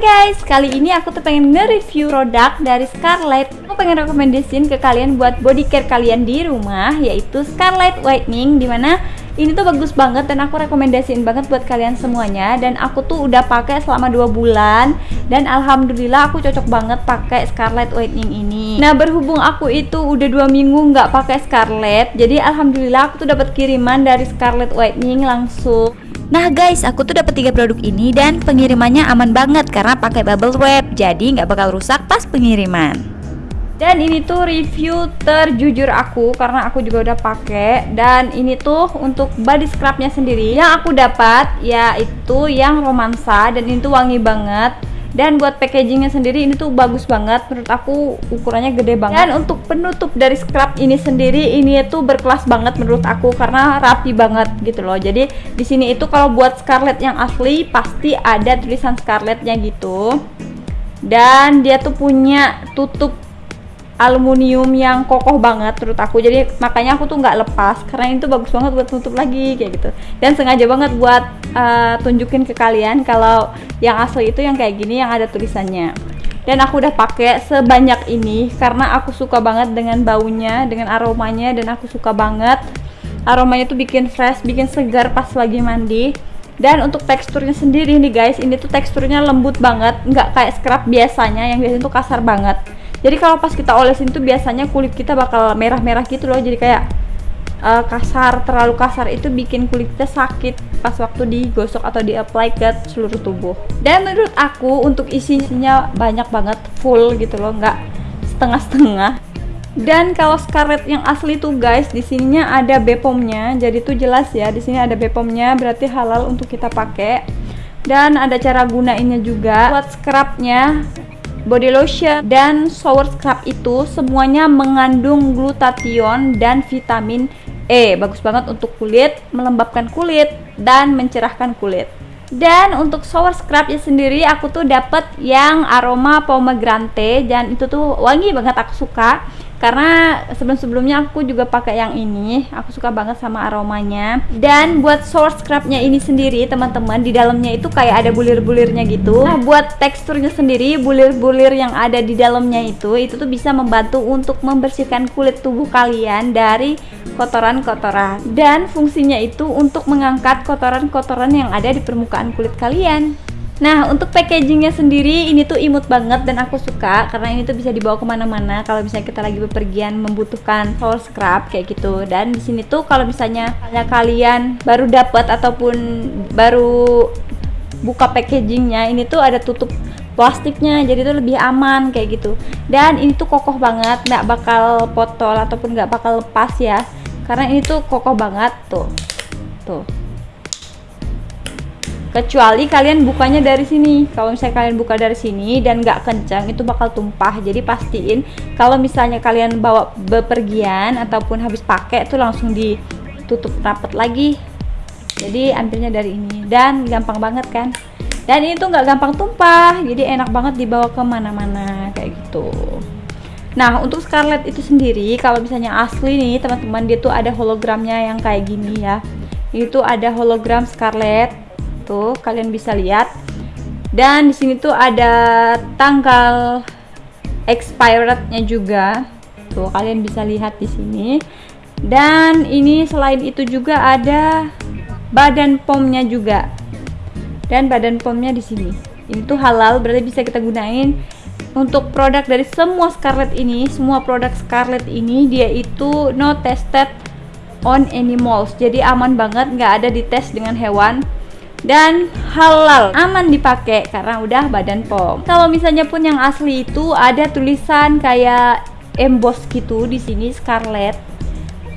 guys, kali ini aku tuh pengen nge-review produk dari Scarlett. Aku pengen rekomendasiin ke kalian buat body care kalian di rumah Yaitu Scarlett Whitening Di mana ini tuh bagus banget dan aku rekomendasiin banget buat kalian semuanya. Dan aku tuh udah pakai selama 2 bulan Dan alhamdulillah aku cocok banget pakai Scarlett Whitening ini. Nah berhubung aku itu udah dua minggu nggak pakai Scarlett Jadi alhamdulillah aku tuh dapat kiriman dari Scarlett Whitening langsung Nah guys, aku tuh dapat tiga produk ini dan pengirimannya aman banget karena pakai bubble wrap, jadi nggak bakal rusak pas pengiriman. Dan ini tuh review terjujur aku karena aku juga udah pakai. Dan ini tuh untuk body scrubnya sendiri. Yang aku dapat yaitu yang romansa dan ini tuh wangi banget dan buat packagingnya sendiri ini tuh bagus banget. Menurut aku ukurannya gede banget. Dan untuk penutup dari scrub ini sendiri ini tuh berkelas banget menurut aku karena rapi banget gitu loh. Jadi di sini itu kalau buat scarlet yang asli pasti ada tulisan scarletnya gitu. Dan dia tuh punya tutup aluminium yang kokoh banget menurut aku. Jadi makanya aku tuh nggak lepas karena itu bagus banget buat tutup lagi kayak gitu. Dan sengaja banget buat uh, tunjukin ke kalian kalau yang asli itu yang kayak gini yang ada tulisannya. Dan aku udah pakai sebanyak ini karena aku suka banget dengan baunya dengan aromanya dan aku suka banget. Aromanya tuh bikin fresh bikin segar pas lagi mandi. Dan untuk teksturnya sendiri nih guys ini tuh teksturnya lembut banget nggak kayak scrub biasanya yang biasanya tuh kasar banget jadi kalau pas kita olesin tuh biasanya kulit kita bakal merah-merah gitu loh. Jadi kayak uh, kasar terlalu kasar itu bikin kulit kita sakit pas waktu digosok atau di apply ke seluruh tubuh. Dan menurut aku untuk isinya banyak banget full gitu loh nggak setengah-setengah. Dan kalau Scarlett yang asli tuh guys di sininya ada Bepomnya jadi tuh jelas ya di sini ada Bepomnya berarti halal untuk kita pakai. Dan ada cara gunainnya juga. Buat scrubnya body lotion dan shower scrub itu semuanya mengandung glutathione dan vitamin E. Bagus banget untuk kulit, melembabkan kulit dan mencerahkan kulit. Dan untuk shower scrubnya sendiri aku tuh dapat yang aroma pomegranate dan itu tuh wangi banget aku suka karena sebelum-sebelumnya aku juga pakai yang ini. Aku suka banget sama aromanya. Dan buat source scrubnya ini sendiri teman-teman di dalamnya itu kayak ada bulir-bulirnya gitu. Nah buat teksturnya sendiri bulir-bulir yang ada di dalamnya itu itu tuh bisa membantu untuk membersihkan kulit tubuh kalian dari kotoran-kotoran. Dan fungsinya itu untuk mengangkat kotoran-kotoran yang ada di permukaan kulit kalian Nah untuk packagingnya sendiri ini tuh imut banget dan aku suka karena ini tuh bisa dibawa ke mana-mana kalau misalnya kita lagi bepergian membutuhkan shower scrub kayak gitu. Dan di sini tuh kalau misalnya kalian baru dapat ataupun baru buka packagingnya ini tuh ada tutup plastiknya jadi tuh lebih aman kayak gitu. Dan ini tuh kokoh banget nggak bakal potol ataupun nggak bakal lepas ya. Karena ini tuh kokoh banget tuh. Tuh kecuali kalian bukanya dari sini. Kalau misalnya kalian buka dari sini dan nggak kencang itu bakal tumpah. Jadi pastiin kalau misalnya kalian bawa bepergian ataupun habis pakai itu langsung ditutup rapat lagi. Jadi ambilnya dari ini. Dan gampang banget kan? Dan ini tuh nggak gampang tumpah jadi enak banget dibawa ke mana-mana kayak gitu. Nah untuk Scarlett itu sendiri kalau misalnya asli nih teman-teman dia tuh ada hologramnya yang kayak gini ya. Itu ada hologram Scarlett tuh kalian bisa lihat. Dan di sini tuh ada tanggal expirednya juga. Tuh kalian bisa lihat di sini. Dan ini selain itu juga ada badan pomnya juga. Dan badan pomnya di sini. Ini tuh halal berarti bisa kita gunain. Untuk produk dari semua Scarlett ini semua produk Scarlett ini dia itu no tested on animals. Jadi aman banget nggak ada dites dengan hewan dan halal aman dipakai karena udah badan pom kalau misalnya pun yang asli itu ada tulisan kayak emboss gitu di sini scarlet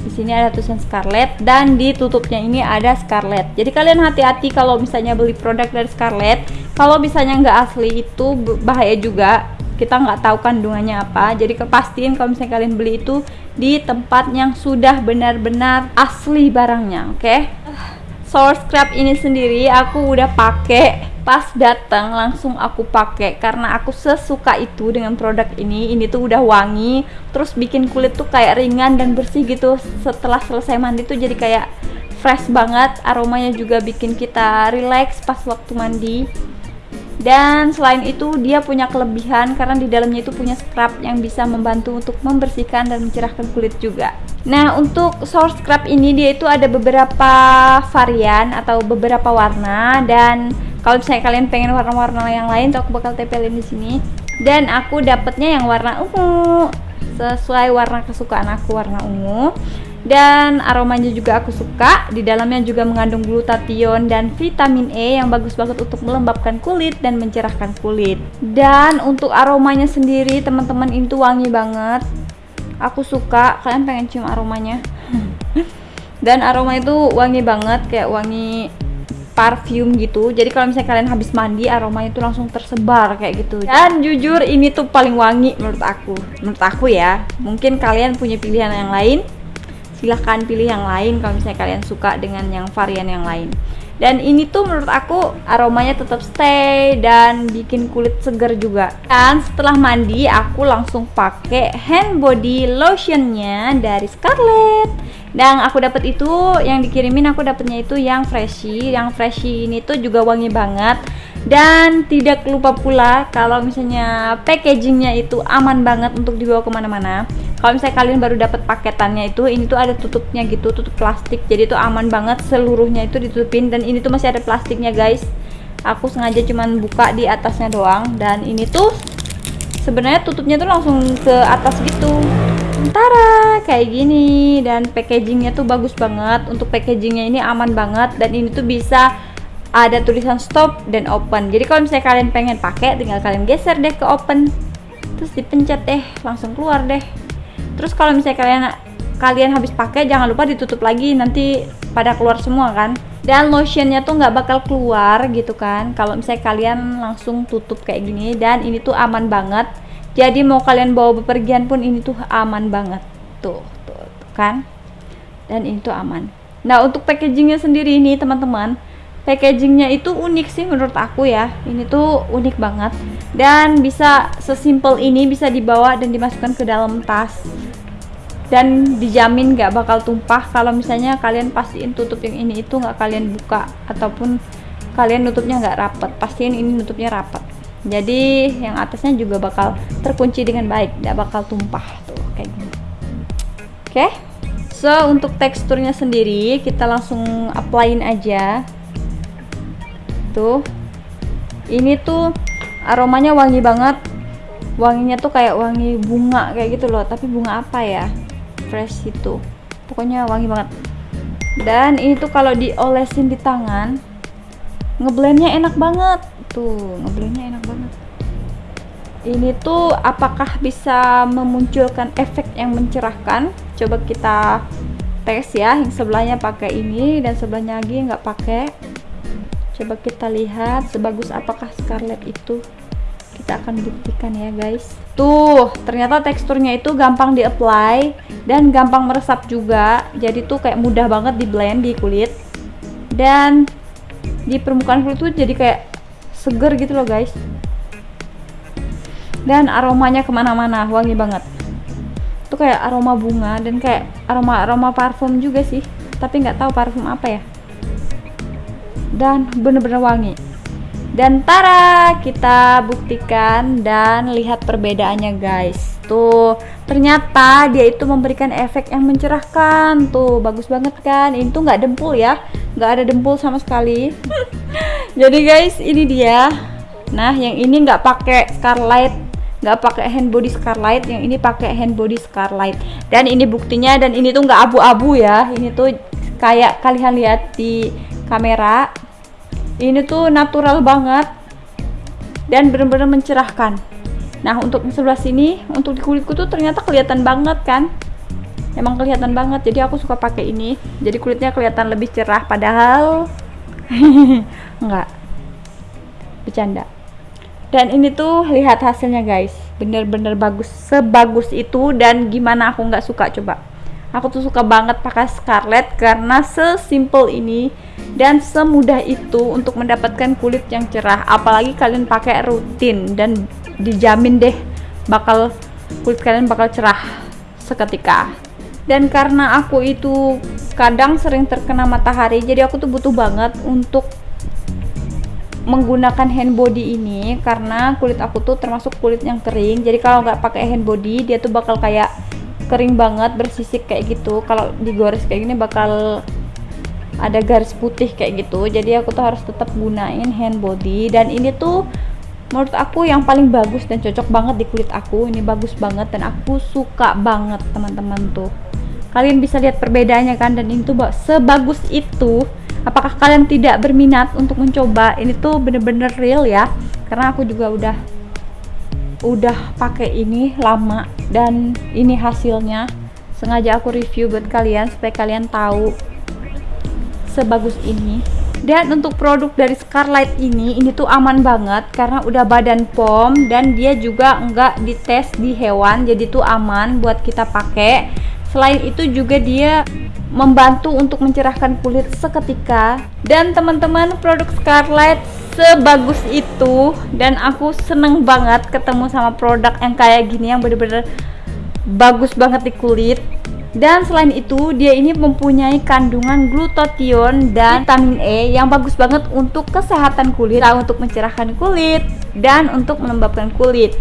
di sini ada tulisan Scarlett dan di tutupnya ini ada Scarlett. Jadi kalian hati-hati kalau misalnya beli produk dari Scarlett. Kalau misalnya nggak asli itu bahaya juga. Kita nggak tahu kandungannya apa. Jadi kepastiin kalau misalnya kalian beli itu di tempat yang sudah benar-benar asli barangnya, oke? Okay? Source scrub ini sendiri aku udah pakai. Pas datang langsung aku pakai. Karena aku sesuka itu dengan produk ini. Ini tuh udah wangi. Terus bikin kulit tuh kayak ringan dan bersih gitu. Setelah selesai mandi tuh jadi kayak fresh banget. Aromanya juga bikin kita relax pas waktu mandi dan selain itu dia punya kelebihan karena di dalamnya itu punya scrub yang bisa membantu untuk membersihkan dan mencerahkan kulit juga. Nah untuk source scrub ini dia itu ada beberapa varian atau beberapa warna. Dan kalau misalnya kalian pengen warna-warna yang lain tuh aku bakal tempelin di sini. Dan aku dapetnya yang warna ungu sesuai warna kesukaan aku warna ungu dan aromanya juga aku suka. Di dalamnya juga mengandung glutathione dan vitamin E yang bagus banget untuk melembabkan kulit dan mencerahkan kulit. Dan untuk aromanya sendiri teman-teman itu wangi banget. Aku suka. Kalian pengen cium aromanya? Dan aroma itu wangi banget kayak wangi parfum gitu. Jadi kalau misalnya kalian habis mandi aromanya itu langsung tersebar kayak gitu. Dan jujur ini tuh paling wangi menurut aku. Menurut aku ya. Mungkin kalian punya pilihan yang lain silahkan pilih yang lain kalau misalnya kalian suka dengan yang varian yang lain. Dan ini tuh menurut aku aromanya tetap stay dan bikin kulit segar juga. Dan setelah mandi aku langsung pakai hand body lotionnya dari Scarlett. Dan aku dapat itu yang dikirimin aku dapatnya itu yang freshy yang freshy ini tuh juga wangi banget. Dan tidak lupa pula kalau misalnya packagingnya itu aman banget untuk dibawa ke mana-mana kalau misalnya kalian baru dapat paketannya itu ini tuh ada tutupnya gitu tutup plastik. Jadi itu aman banget seluruhnya itu ditutupin. Dan ini tuh masih ada plastiknya guys. Aku sengaja cuman buka di atasnya doang. Dan ini tuh sebenarnya tutupnya tuh langsung ke atas gitu. Tara kayak gini. Dan packagingnya tuh bagus banget. Untuk packagingnya ini aman banget. Dan ini tuh bisa ada tulisan stop dan open. Jadi kalau misalnya kalian pengen pakai tinggal kalian geser deh ke open. Terus dipencet deh langsung keluar deh terus kalau misalnya kalian kalian habis pakai jangan lupa ditutup lagi nanti pada keluar semua kan? Dan lotionnya tuh nggak bakal keluar gitu kan? Kalau misalnya kalian langsung tutup kayak gini dan ini tuh aman banget. Jadi mau kalian bawa bepergian pun ini tuh aman banget. Tuh, tuh, tuh kan? Dan ini tuh aman. Nah untuk packagingnya sendiri ini teman-teman packagingnya itu unik sih menurut aku ya. Ini tuh unik banget. Dan bisa sesimpel ini bisa dibawa dan dimasukkan ke dalam tas dan dijamin gak bakal tumpah kalau misalnya kalian pastiin tutup yang ini itu nggak kalian buka ataupun kalian nutupnya nggak rapet. Pastiin ini nutupnya rapet. Jadi yang atasnya juga bakal terkunci dengan baik gak bakal tumpah tuh kayak gini. Oke? Okay? so untuk teksturnya sendiri kita langsung applyin aja. Tuh. Ini tuh aromanya wangi banget. Wanginya tuh kayak wangi bunga kayak gitu loh. Tapi bunga apa ya fresh itu pokoknya wangi banget. Dan ini tuh kalau diolesin di tangan ngeblendnya enak banget. Tuh ngeblendnya enak banget. Ini tuh apakah bisa memunculkan efek yang mencerahkan? Coba kita tes ya yang sebelahnya pakai ini dan sebelahnya lagi nggak pakai. Coba kita lihat sebagus apakah Scarlett itu kita akan buktikan ya guys. Tuh ternyata teksturnya itu gampang di apply dan gampang meresap juga. Jadi tuh kayak mudah banget di blend di kulit. Dan di permukaan kulit tuh jadi kayak seger gitu loh guys. Dan aromanya ke mana-mana wangi banget. Tuh kayak aroma bunga dan kayak aroma aroma parfum juga sih. Tapi nggak tahu parfum apa ya. Dan bener-bener wangi dan tara kita buktikan dan lihat perbedaannya guys. Tuh ternyata dia itu memberikan efek yang mencerahkan. Tuh bagus banget kan? Ini tuh nggak dempul ya? Nggak ada dempul sama sekali. Jadi guys ini dia. Nah yang ini nggak pakai scarlet nggak pakai hand body scarlet yang ini pakai hand body scarlet dan ini buktinya dan ini tuh nggak abu-abu ya. Ini tuh kayak kalian lihat di kamera ini tuh natural banget dan benar-benar mencerahkan. Nah untuk sebelah sini untuk di kulitku tuh ternyata kelihatan banget kan? Emang kelihatan banget jadi aku suka pakai ini. Jadi kulitnya kelihatan lebih cerah padahal enggak. Bercanda. Dan ini tuh lihat hasilnya guys. Bener-bener bagus sebagus itu dan gimana aku nggak suka coba aku tuh suka banget pakai Scarlett karena sesimpel ini dan semudah itu untuk mendapatkan kulit yang cerah. Apalagi kalian pakai rutin dan dijamin deh bakal kulit kalian bakal cerah seketika. Dan karena aku itu kadang sering terkena matahari jadi aku tuh butuh banget untuk menggunakan hand body ini karena kulit aku tuh termasuk kulit yang kering. Jadi kalau nggak pakai hand body dia tuh bakal kayak kering banget bersisik kayak gitu. Kalau digores kayak gini bakal ada garis putih kayak gitu. Jadi aku tuh harus tetap gunain hand body. Dan ini tuh menurut aku yang paling bagus dan cocok banget di kulit aku. Ini bagus banget dan aku suka banget teman-teman tuh. Kalian bisa lihat perbedaannya kan? Dan ini tuh sebagus itu. Apakah kalian tidak berminat untuk mencoba? Ini tuh bener-bener real ya. Karena aku juga udah udah pakai ini lama dan ini hasilnya. Sengaja aku review buat kalian supaya kalian tahu sebagus ini. Dan untuk produk dari Scarlett ini ini tuh aman banget karena udah badan pom dan dia juga enggak dites di hewan jadi tuh aman buat kita pakai. Selain itu juga dia membantu untuk mencerahkan kulit seketika. Dan teman-teman produk Scarlett sebagus itu dan aku seneng banget ketemu sama produk yang kayak gini yang bener-bener bagus banget di kulit. Dan selain itu dia ini mempunyai kandungan glutathione dan vitamin E yang bagus banget untuk kesehatan kulit untuk mencerahkan kulit dan untuk melembabkan kulit.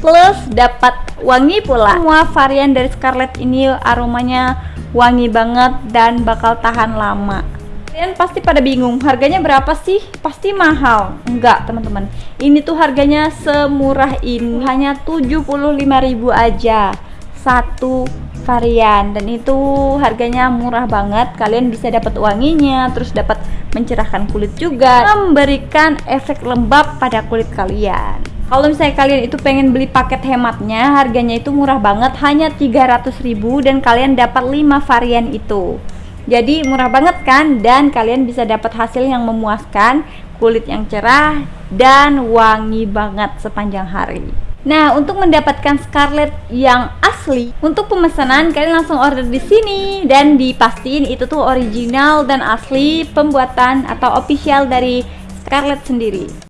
Plus dapat wangi pula. Semua varian dari Scarlett ini aromanya wangi banget dan bakal tahan lama kalian pasti pada bingung harganya berapa sih? Pasti mahal. Enggak teman-teman. Ini tuh harganya semurah ini. Hanya 75.000 aja. Satu varian. Dan itu harganya murah banget. Kalian bisa dapat wanginya terus dapat mencerahkan kulit juga. Memberikan efek lembab pada kulit kalian. Kalau misalnya kalian itu pengen beli paket hematnya harganya itu murah banget. Hanya 300 ribu dan kalian dapat 5 varian itu jadi murah banget kan? Dan kalian bisa dapat hasil yang memuaskan kulit yang cerah dan wangi banget sepanjang hari. Nah, untuk mendapatkan Scarlett yang asli, untuk pemesanan kalian langsung order di sini. Dan dipastiin itu tuh original dan asli pembuatan atau official dari Scarlett sendiri.